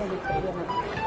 这就可以了。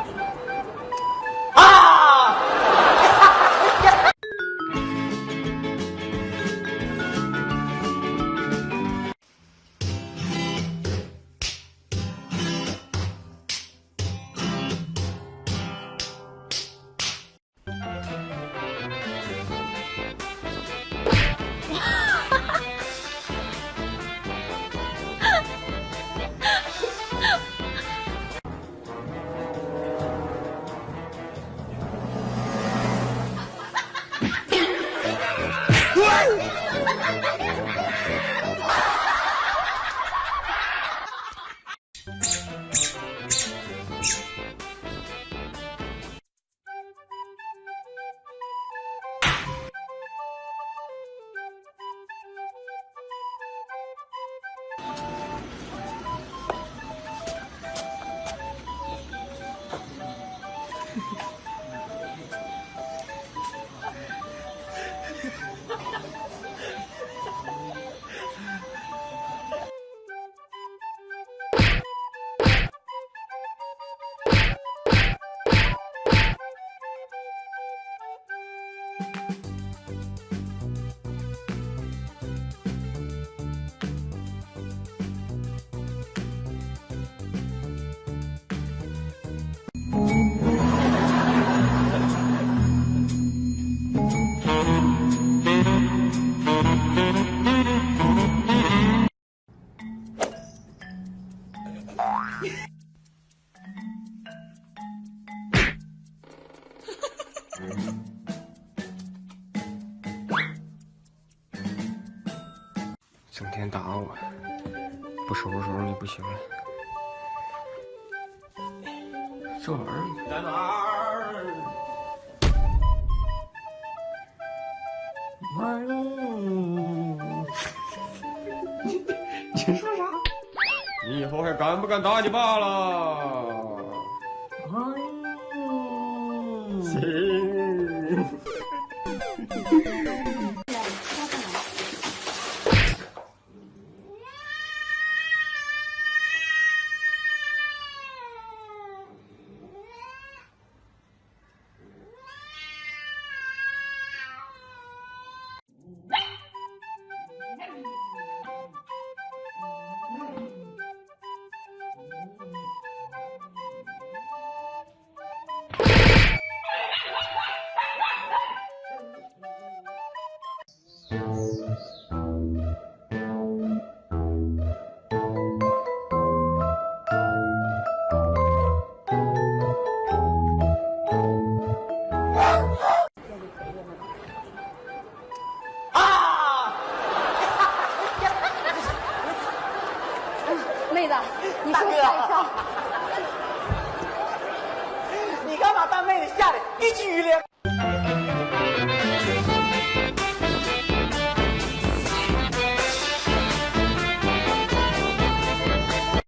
え?整天打我，不收拾收拾你不行了。这玩意儿在哪儿？你说啥？你以后还敢不敢打你爸了？行。这就 妹子，你说太上。你干嘛把妹子吓一激